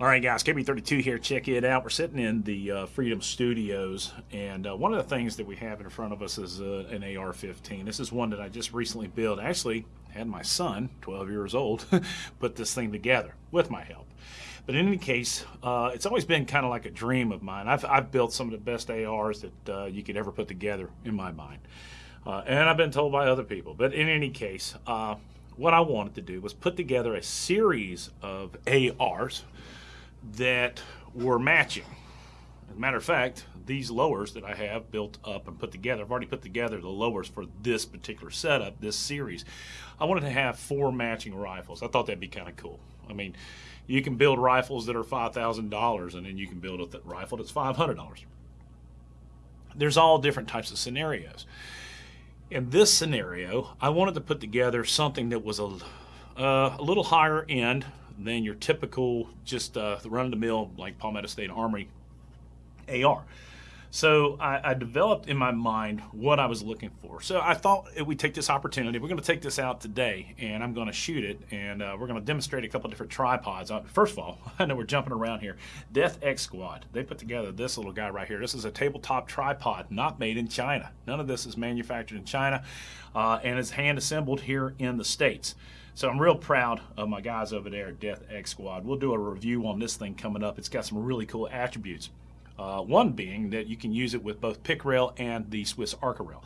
All right, guys, KB32 here. Check it out. We're sitting in the uh, Freedom Studios, and uh, one of the things that we have in front of us is uh, an AR-15. This is one that I just recently built. Actually, had my son, 12 years old, put this thing together with my help. But in any case, uh, it's always been kind of like a dream of mine. I've, I've built some of the best ARs that uh, you could ever put together in my mind. Uh, and I've been told by other people. But in any case, what I wanted to do was put together a series of ARs that were matching. As a matter of fact, these lowers that I have built up and put together, I've already put together the lowers for this particular setup, this series. I wanted to have four matching rifles. I thought that'd be kind of cool. I mean, you can build rifles that are $5,000 and then you can build a rifle that's $500. There's all different types of scenarios. In this scenario, I wanted to put together something that was a, uh, a little higher end than your typical just uh, run-of-the-mill like Palmetto State Armory AR. So I, I, developed in my mind what I was looking for. So I thought we take this opportunity. We're going to take this out today, and I'm going to shoot it, and uh, we're going to demonstrate a couple different tripods. Uh, first of all, I know we're jumping around here. Death X Squad. They put together this little guy right here. This is a tabletop tripod, not made in China. None of this is manufactured in China, uh, and is hand assembled here in the States. So I'm real proud of my guys over there at Death X Squad. We'll do a review on this thing coming up. It's got some really cool attributes. Uh, one being that you can use it with both pick rail and the Swiss Arca rail.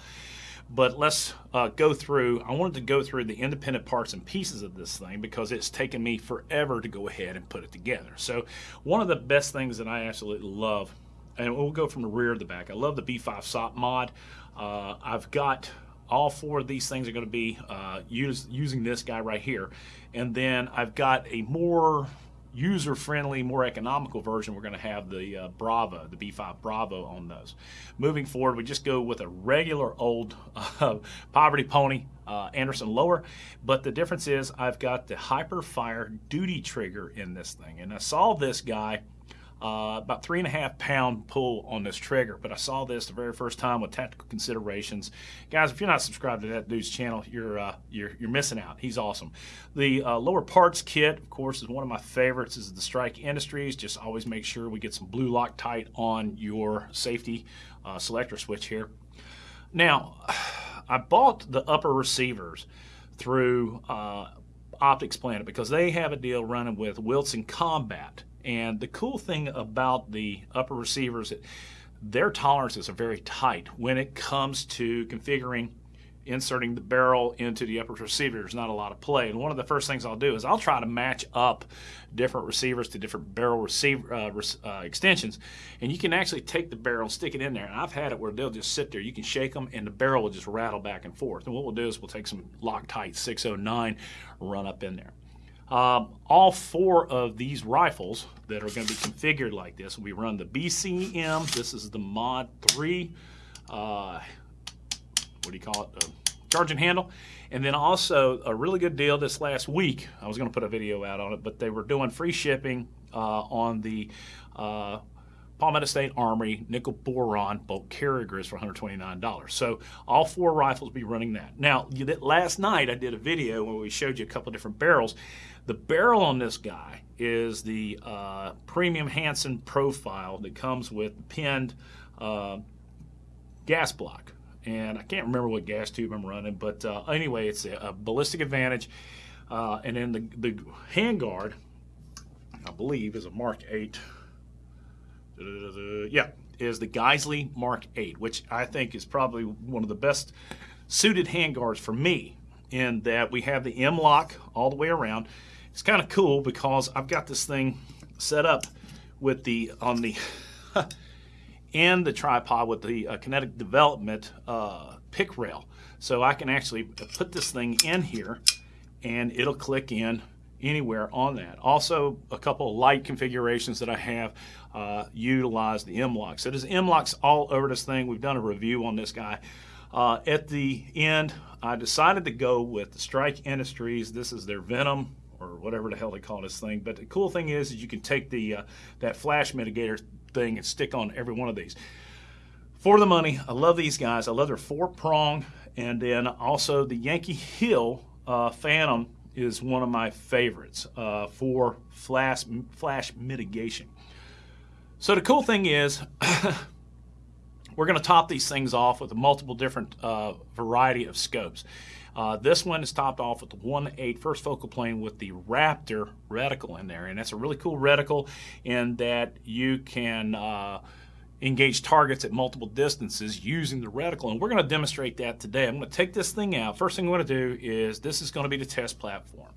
But let's uh, go through, I wanted to go through the independent parts and pieces of this thing because it's taken me forever to go ahead and put it together. So one of the best things that I absolutely love, and we'll go from the rear to the back, I love the B5 SOPMOD. Uh, I've got all four of these things are going to be uh, use, using this guy right here. And then I've got a more user-friendly, more economical version. We're going to have the uh, Bravo, the B5 Bravo on those. Moving forward, we just go with a regular old uh, Poverty Pony uh, Anderson lower, but the difference is I've got the HIPERFIRE duty trigger in this thing. And I saw this guy uh, about three and a half pound pull on this trigger. But I saw this the very first time with tactical considerations. Guys, if you're not subscribed to that dude's channel, you're uh, you're, you're missing out. He's awesome. The uh, lower parts kit, of course, is one of my favorites. Is the Strike Industries. Just always make sure we get some blue Loctite on your safety uh, selector switch here. Now, I bought the upper receivers through uh, Optics Planet because they have a deal running with Wilson Combat and the cool thing about the upper receivers, that their tolerances are very tight when it comes to configuring inserting the barrel into the upper receiver. There's not a lot of play. And one of the first things I'll do is I'll try to match up different receivers to different barrel receiver uh, uh, extensions. And you can actually take the barrel and stick it in there. And I've had it where they'll just sit there. You can shake them and the barrel will just rattle back and forth. And what we'll do is we'll take some Loctite 609, run up in there. Um, all four of these rifles that are going to be configured like this, we run the BCM. This is the Mod 3. Uh, what do you call it? Uh, charging handle. And then also a really good deal this last week. I was going to put a video out on it, but they were doing free shipping uh, on the uh, Palmetto State Armory nickel boron bolt carrier grids for $129. So all four rifles be running that. Now, last night I did a video where we showed you a couple different barrels. The barrel on this guy is the uh, premium Hanson profile that comes with pinned uh, gas block. And I can't remember what gas tube I'm running, but uh, anyway, it's a, a ballistic advantage. Uh, and then the, the handguard, I believe, is a Mark 8. Yeah, is the Geissele Mark 8, which I think is probably one of the best suited handguards for me in that we have the M-LOK all the way around. It's kind of cool because I've got this thing set up with the on the and the tripod with the uh, kinetic development uh, pick rail. So I can actually put this thing in here and it'll click in anywhere on that. Also, a couple of light configurations that I have uh, utilize the M-LOK. So there's M-LOKs all over this thing. We've done a review on this guy. Uh, at the end, I decided to go with the Strike Industries. This is their Venom or whatever the hell they call this thing. But the cool thing is, is you can take the uh, that flash mitigator thing and stick on every one of these. For the money, I love these guys. I love their four prong and then also the Yankee Hill uh, Phantom is one of my favorites uh, for flash, flash mitigation. So the cool thing is, we're going to top these things off with a multiple different uh, variety of scopes. Uh, this one is topped off with the 1.8 first focal plane with the Raptor reticle in there. And that's a really cool reticle in that you can uh, engage targets at multiple distances using the reticle. And we're going to demonstrate that today. I'm going to take this thing out. First thing I'm going to do is this is going to be the test platform.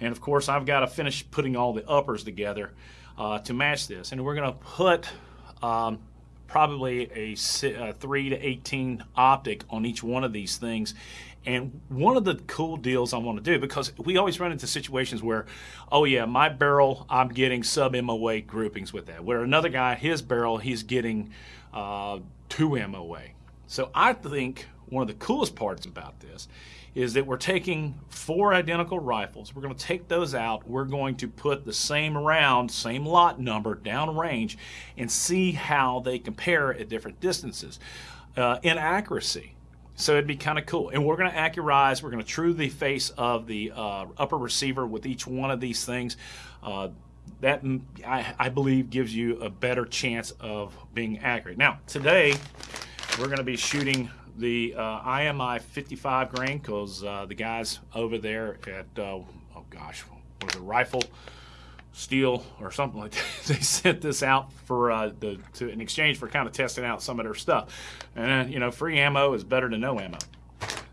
And of course, I've got to finish putting all the uppers together uh, to match this. And we're going to put um, probably a, a 3 to 18 optic on each one of these things and one of the cool deals I want to do, because we always run into situations where, oh yeah, my barrel, I'm getting sub MOA groupings with that. Where another guy, his barrel, he's getting uh, two MOA. So I think one of the coolest parts about this is that we're taking four identical rifles. We're going to take those out. We're going to put the same round, same lot number down range and see how they compare at different distances. Uh, in accuracy, so it'd be kind of cool. And we're going to accurize, we're going to true the face of the uh, upper receiver with each one of these things. Uh, that, mm, I, I, believe, gives you a better chance of being accurate. Now, today, we're going to be shooting the uh, IMI 55 grain because uh, the guys over there at, uh, oh gosh, what is it, Rifle Steel or something like that. they sent this out for uh, the to in exchange for kind of testing out some of their stuff. And you know, free ammo is better than no ammo.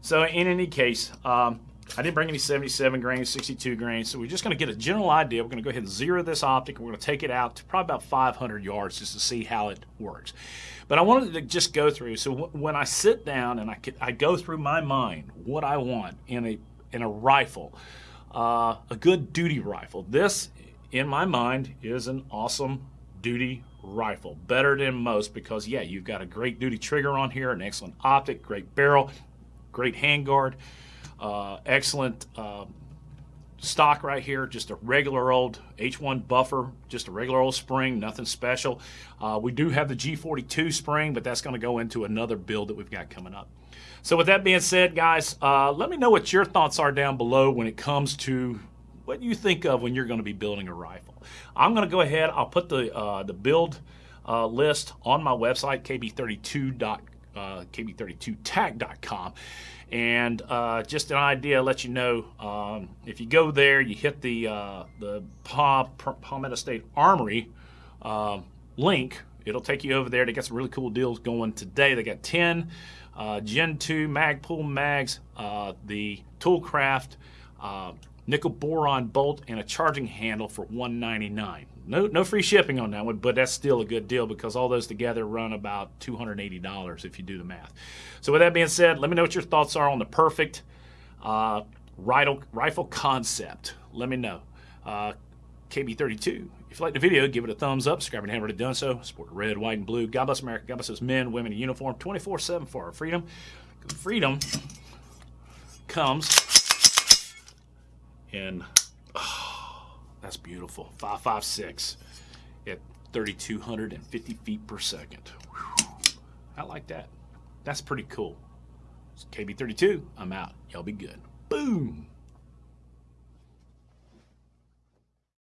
So in any case, um, I didn't bring any 77 grains, 62 grains, so we're just going to get a general idea. We're going to go ahead and zero this optic. We're going to take it out to probably about 500 yards just to see how it works. But I wanted to just go through. So when I sit down and I, I go through my mind what I want in a in a rifle, uh, a good duty rifle. This in my mind, is an awesome duty rifle. Better than most because, yeah, you've got a great duty trigger on here, an excellent optic, great barrel, great handguard, uh, excellent uh, stock right here, just a regular old H1 buffer, just a regular old spring, nothing special. Uh, we do have the G42 spring, but that's going to go into another build that we've got coming up. So with that being said, guys, uh, let me know what your thoughts are down below when it comes to what do you think of when you're going to be building a rifle. I'm going to go ahead. I'll put the uh, the build uh, list on my website kb32. Uh, kb32tac.com and uh, just an idea let you know um, if you go there you hit the uh, the Palmetto State Armory uh, link it'll take you over there they got some really cool deals going today they got 10 uh, Gen 2 Magpul mags the Toolcraft nickel boron bolt, and a charging handle for 199. No, no free shipping on that one, but that's still a good deal because all those together run about $280 if you do the math. So with that being said, let me know what your thoughts are on the perfect uh, rifle, rifle concept. Let me know. Uh, KB32. If you like the video, give it a thumbs up. Subscribe and haven't already done so. Support red, white, and blue. God bless America. God bless those men, women in uniform 24-7 for our freedom. Freedom comes and oh, that's beautiful. 556 at 3,250 feet per second. Whew. I like that. That's pretty cool. KB32, I'm out. Y'all be good. Boom.